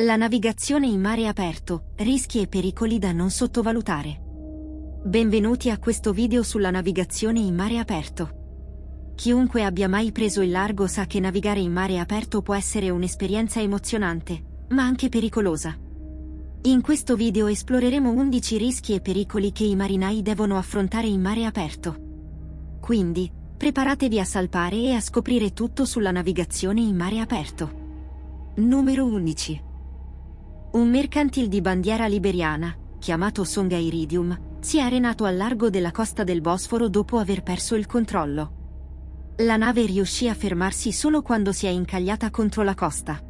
La navigazione in mare aperto, rischi e pericoli da non sottovalutare. Benvenuti a questo video sulla navigazione in mare aperto. Chiunque abbia mai preso il largo sa che navigare in mare aperto può essere un'esperienza emozionante, ma anche pericolosa. In questo video esploreremo 11 rischi e pericoli che i marinai devono affrontare in mare aperto. Quindi, preparatevi a salpare e a scoprire tutto sulla navigazione in mare aperto. Numero 11. Un mercantil di bandiera liberiana, chiamato Songa Iridium, si è arenato al largo della costa del Bosforo dopo aver perso il controllo. La nave riuscì a fermarsi solo quando si è incagliata contro la costa.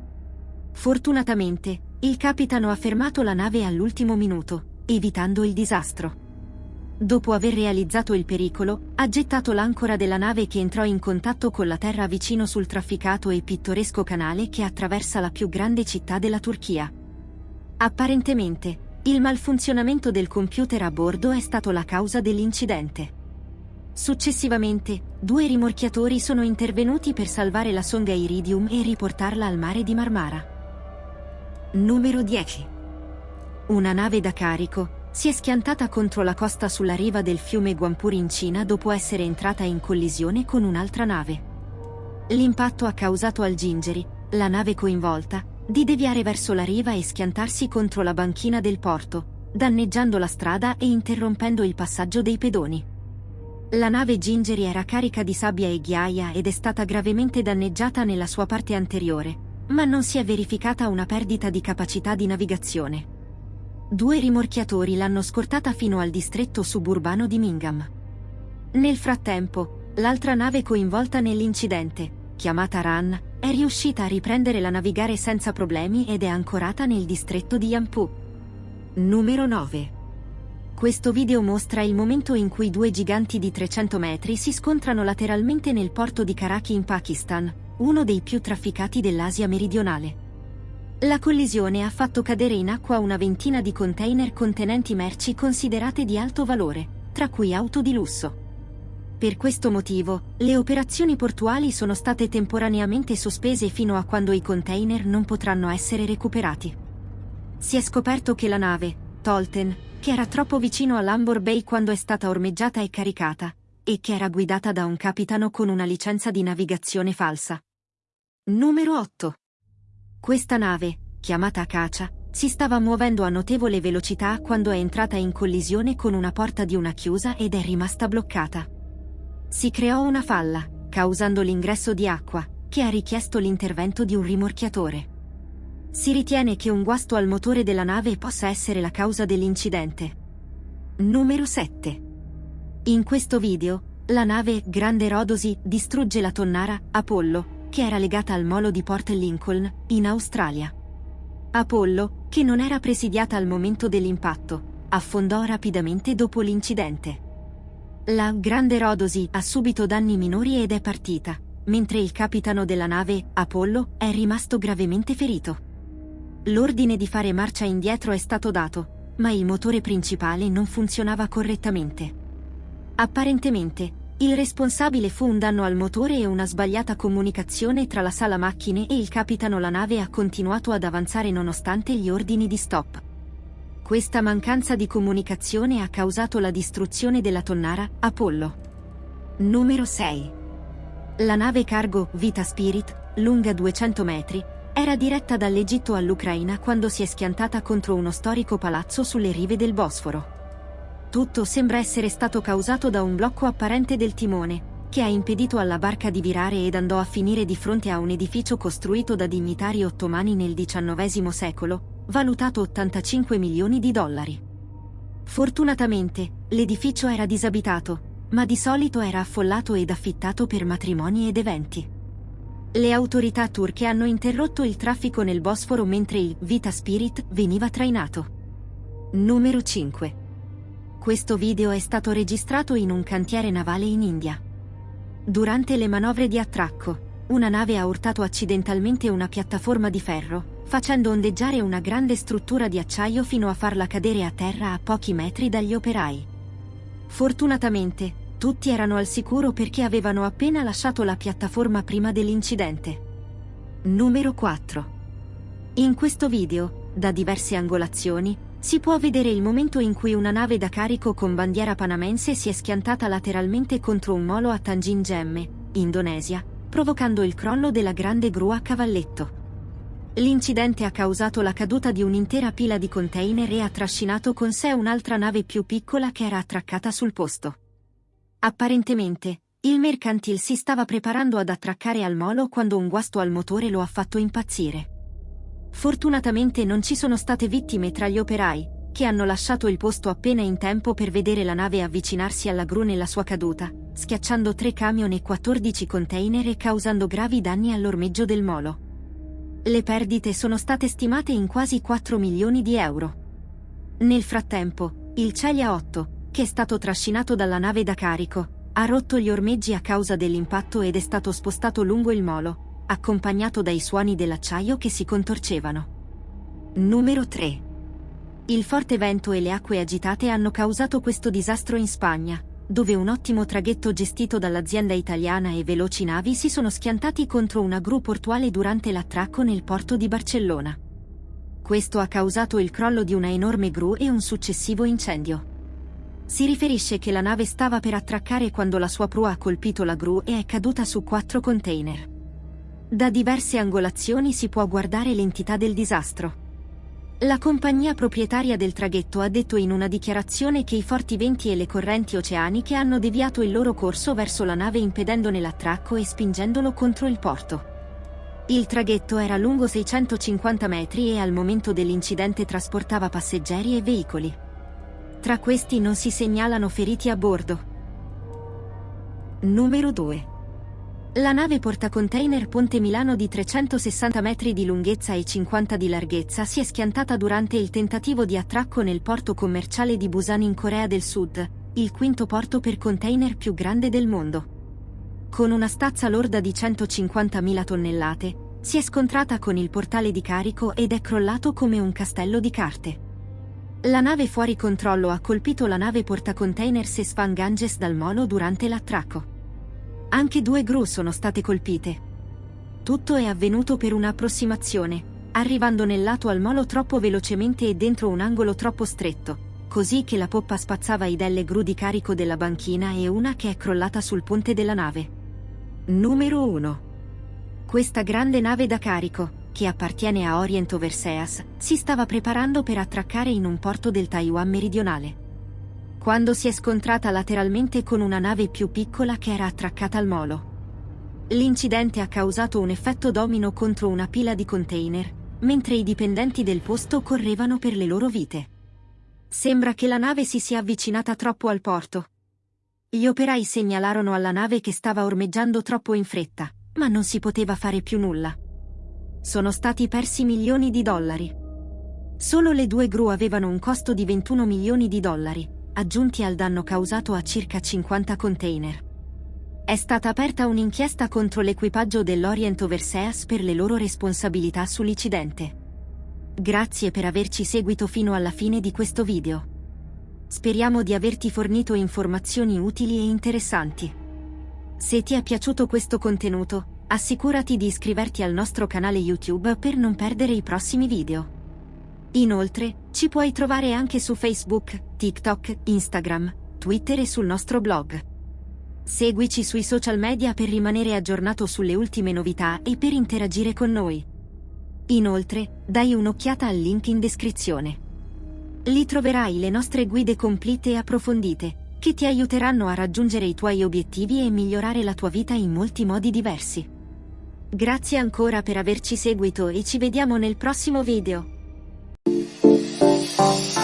Fortunatamente, il capitano ha fermato la nave all'ultimo minuto, evitando il disastro. Dopo aver realizzato il pericolo, ha gettato l'ancora della nave che entrò in contatto con la terra vicino sul trafficato e pittoresco canale che attraversa la più grande città della Turchia. Apparentemente, il malfunzionamento del computer a bordo è stato la causa dell'incidente. Successivamente, due rimorchiatori sono intervenuti per salvare la sonda Iridium e riportarla al mare di Marmara. Numero 10. Una nave da carico si è schiantata contro la costa sulla riva del fiume Guampur in Cina dopo essere entrata in collisione con un'altra nave. L'impatto ha causato al Gingeri, la nave coinvolta, di deviare verso la riva e schiantarsi contro la banchina del porto, danneggiando la strada e interrompendo il passaggio dei pedoni. La nave Gingeri era carica di sabbia e ghiaia ed è stata gravemente danneggiata nella sua parte anteriore, ma non si è verificata una perdita di capacità di navigazione. Due rimorchiatori l'hanno scortata fino al distretto suburbano di Mingham. Nel frattempo, l'altra nave coinvolta nell'incidente, chiamata Ran, è riuscita a riprendere la navigare senza problemi ed è ancorata nel distretto di Yampu. Numero 9. Questo video mostra il momento in cui due giganti di 300 metri si scontrano lateralmente nel porto di Karachi in Pakistan, uno dei più trafficati dell'Asia meridionale. La collisione ha fatto cadere in acqua una ventina di container contenenti merci considerate di alto valore, tra cui auto di lusso. Per questo motivo, le operazioni portuali sono state temporaneamente sospese fino a quando i container non potranno essere recuperati. Si è scoperto che la nave, Tolten, che era troppo vicino all'Ambor Bay quando è stata ormeggiata e caricata, e che era guidata da un capitano con una licenza di navigazione falsa. Numero 8. Questa nave, chiamata Acacia, si stava muovendo a notevole velocità quando è entrata in collisione con una porta di una chiusa ed è rimasta bloccata. Si creò una falla, causando l'ingresso di acqua, che ha richiesto l'intervento di un rimorchiatore. Si ritiene che un guasto al motore della nave possa essere la causa dell'incidente. Numero 7. In questo video, la nave Grande Rodosi distrugge la tonnara Apollo, che era legata al molo di Port Lincoln, in Australia. Apollo, che non era presidiata al momento dell'impatto, affondò rapidamente dopo l'incidente. La Grande Rodosi ha subito danni minori ed è partita, mentre il capitano della nave, Apollo, è rimasto gravemente ferito. L'ordine di fare marcia indietro è stato dato, ma il motore principale non funzionava correttamente. Apparentemente, il responsabile fu un danno al motore e una sbagliata comunicazione tra la sala macchine e il capitano la nave ha continuato ad avanzare nonostante gli ordini di stop. Questa mancanza di comunicazione ha causato la distruzione della tonnara Apollo. Numero 6. La nave cargo Vita Spirit, lunga 200 metri, era diretta dall'Egitto all'Ucraina quando si è schiantata contro uno storico palazzo sulle rive del Bosforo. Tutto sembra essere stato causato da un blocco apparente del timone, che ha impedito alla barca di virare ed andò a finire di fronte a un edificio costruito da dignitari ottomani nel XIX secolo, valutato 85 milioni di dollari. Fortunatamente, l'edificio era disabitato, ma di solito era affollato ed affittato per matrimoni ed eventi. Le autorità turche hanno interrotto il traffico nel Bosforo mentre il Vita Spirit veniva trainato. Numero 5. Questo video è stato registrato in un cantiere navale in India. Durante le manovre di attracco, una nave ha urtato accidentalmente una piattaforma di ferro, facendo ondeggiare una grande struttura di acciaio fino a farla cadere a terra a pochi metri dagli operai. Fortunatamente, Tutti erano al sicuro perché avevano appena lasciato la piattaforma prima dell'incidente. Numero 4. In questo video, da diverse angolazioni, si può vedere il momento in cui una nave da carico con bandiera panamense si è schiantata lateralmente contro un molo a Tanjin Gemme, Indonesia, provocando il crollo della grande gru a cavalletto. L'incidente ha causato la caduta di un'intera pila di container e ha trascinato con sé un'altra nave più piccola che era attraccata sul posto. Apparentemente, il mercantil si stava preparando ad attraccare al molo quando un guasto al motore lo ha fatto impazzire. Fortunatamente non ci sono state vittime tra gli operai, che hanno lasciato il posto appena in tempo per vedere la nave avvicinarsi alla gru nella sua caduta, schiacciando tre camion e 14 container e causando gravi danni all'ormeggio del molo. Le perdite sono state stimate in quasi 4 milioni di euro. Nel frattempo, il Celia 8, che è stato trascinato dalla nave da carico, ha rotto gli ormeggi a causa dell'impatto ed è stato spostato lungo il molo, accompagnato dai suoni dell'acciaio che si contorcevano. Numero 3. Il forte vento e le acque agitate hanno causato questo disastro in Spagna, dove un ottimo traghetto gestito dall'azienda italiana e veloci navi si sono schiantati contro una gru portuale durante l'attracco nel porto di Barcellona. Questo ha causato il crollo di una enorme gru e un successivo incendio. Si riferisce che la nave stava per attraccare quando la sua prua ha colpito la gru e è caduta su quattro container. Da diverse angolazioni si può guardare l'entità del disastro. La compagnia proprietaria del traghetto ha detto in una dichiarazione che i forti venti e le correnti oceaniche hanno deviato il loro corso verso la nave impedendone l'attracco e spingendolo contro il porto. Il traghetto era lungo 650 metri e al momento dell'incidente trasportava passeggeri e veicoli. Tra questi non si segnalano feriti a bordo. Numero 2. La nave portacontainer Ponte Milano di 360 metri di lunghezza e 50 di larghezza si è schiantata durante il tentativo di attracco nel porto commerciale di Busan in Corea del Sud, il quinto porto per container più grande del mondo. Con una stazza lorda di 150.000 tonnellate, si è scontrata con il portale di carico ed è crollato come un castello di carte. La nave fuori controllo ha colpito la nave portacontainer Sesfan Ganges dal molo durante l'attracco. Anche due gru sono state colpite. Tutto è avvenuto per un'approssimazione, arrivando nel lato al molo troppo velocemente e dentro un angolo troppo stretto, così che la poppa spazzava i delle gru di carico della banchina e una che è crollata sul ponte della nave. Numero 1. Questa grande nave da carico, che appartiene a Orient Overseas, si stava preparando per attraccare in un porto del Taiwan meridionale. Quando si è scontrata lateralmente con una nave più piccola che era attraccata al molo. L'incidente ha causato un effetto domino contro una pila di container, mentre i dipendenti del posto correvano per le loro vite. Sembra che la nave si sia avvicinata troppo al porto. Gli operai segnalarono alla nave che stava ormeggiando troppo in fretta, ma non si poteva fare più nulla sono stati persi milioni di dollari. Solo le due gru avevano un costo di 21 milioni di dollari, aggiunti al danno causato a circa 50 container. È stata aperta un'inchiesta contro l'equipaggio dell'Orient Overseas per le loro responsabilità sull'incidente. Grazie per averci seguito fino alla fine di questo video. Speriamo di averti fornito informazioni utili e interessanti. Se ti è piaciuto questo contenuto, Assicurati di iscriverti al nostro canale YouTube per non perdere i prossimi video. Inoltre, ci puoi trovare anche su Facebook, TikTok, Instagram, Twitter e sul nostro blog. Seguici sui social media per rimanere aggiornato sulle ultime novità e per interagire con noi. Inoltre, dai un'occhiata al link in descrizione. Lì troverai le nostre guide complete e approfondite, che ti aiuteranno a raggiungere i tuoi obiettivi e migliorare la tua vita in molti modi diversi. Grazie ancora per averci seguito e ci vediamo nel prossimo video. Bye.